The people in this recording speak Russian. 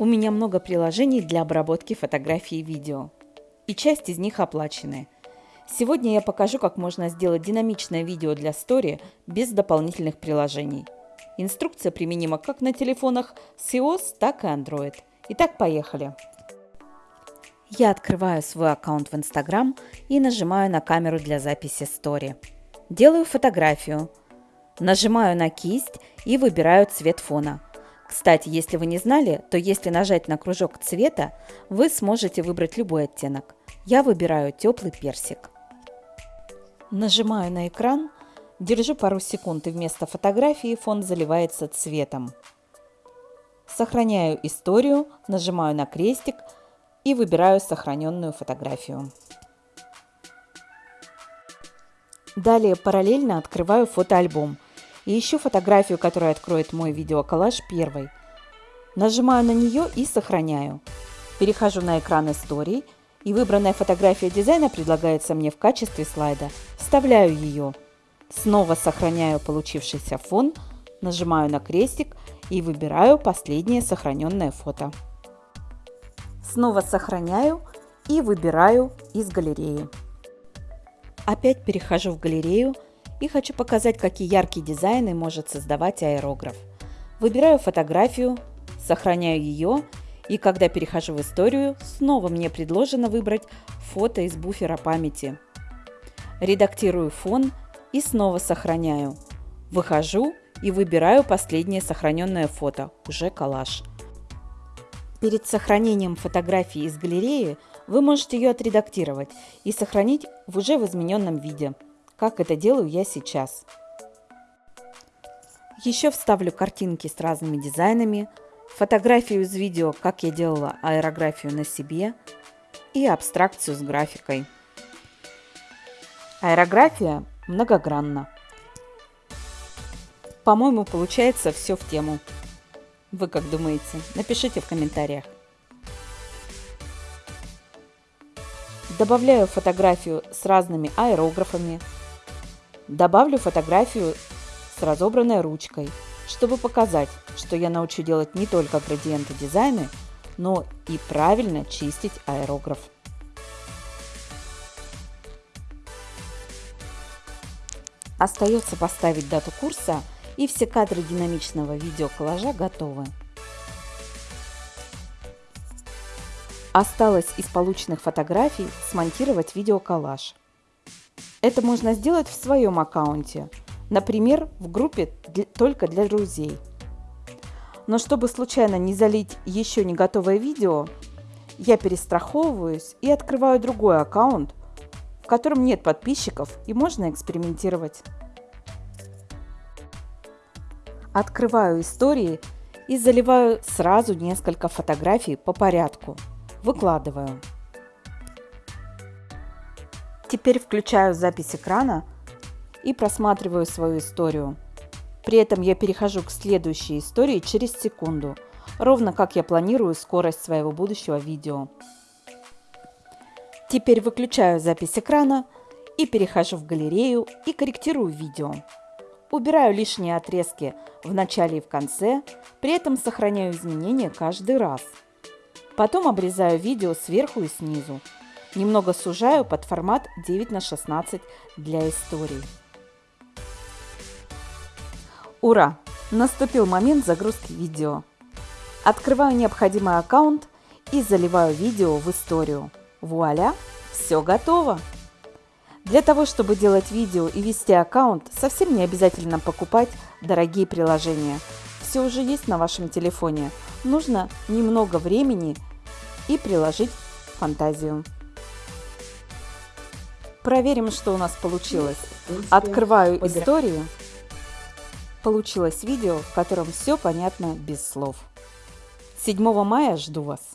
У меня много приложений для обработки фотографий и видео. И часть из них оплаченные. Сегодня я покажу, как можно сделать динамичное видео для Story без дополнительных приложений. Инструкция применима как на телефонах с iOS, так и Android. Итак, поехали. Я открываю свой аккаунт в Instagram и нажимаю на камеру для записи Story. Делаю фотографию. Нажимаю на кисть и выбираю цвет фона – кстати, если вы не знали, то если нажать на кружок цвета, вы сможете выбрать любой оттенок. Я выбираю теплый персик. Нажимаю на экран, держу пару секунд и вместо фотографии фон заливается цветом. Сохраняю историю, нажимаю на крестик и выбираю сохраненную фотографию. Далее параллельно открываю фотоальбом и ищу фотографию, которая откроет мой видеоколлаж первой. Нажимаю на нее и сохраняю. Перехожу на экран истории, и выбранная фотография дизайна предлагается мне в качестве слайда. Вставляю ее. Снова сохраняю получившийся фон, нажимаю на крестик и выбираю последнее сохраненное фото. Снова сохраняю и выбираю из галереи. Опять перехожу в галерею и хочу показать, какие яркие дизайны может создавать аэрограф. Выбираю фотографию, сохраняю ее, и когда перехожу в историю, снова мне предложено выбрать фото из буфера памяти. Редактирую фон и снова сохраняю. Выхожу и выбираю последнее сохраненное фото, уже коллаж. Перед сохранением фотографии из галереи вы можете ее отредактировать и сохранить в уже в измененном виде – как это делаю я сейчас. Еще вставлю картинки с разными дизайнами, фотографию из видео, как я делала аэрографию на себе и абстракцию с графикой. Аэрография многогранна. По-моему, получается все в тему. Вы как думаете? Напишите в комментариях. Добавляю фотографию с разными аэрографами, Добавлю фотографию с разобранной ручкой, чтобы показать, что я научу делать не только градиенты дизайны, но и правильно чистить аэрограф. Остается поставить дату курса и все кадры динамичного видеоколлажа готовы. Осталось из полученных фотографий смонтировать видеоколлаж – это можно сделать в своем аккаунте, например, в группе только для друзей. Но чтобы случайно не залить еще не готовое видео, я перестраховываюсь и открываю другой аккаунт, в котором нет подписчиков и можно экспериментировать. Открываю истории и заливаю сразу несколько фотографий по порядку. Выкладываю. Теперь включаю запись экрана и просматриваю свою историю. При этом я перехожу к следующей истории через секунду, ровно как я планирую скорость своего будущего видео. Теперь выключаю запись экрана и перехожу в галерею и корректирую видео. Убираю лишние отрезки в начале и в конце, при этом сохраняю изменения каждый раз. Потом обрезаю видео сверху и снизу, Немного сужаю под формат 9 на 16 для истории. Ура! Наступил момент загрузки видео. Открываю необходимый аккаунт и заливаю видео в историю. Вуаля! Все готово! Для того, чтобы делать видео и вести аккаунт, совсем не обязательно покупать дорогие приложения. Все уже есть на вашем телефоне. Нужно немного времени и приложить фантазию. Проверим, что у нас получилось. Открываю историю. Получилось видео, в котором все понятно без слов. 7 мая жду вас.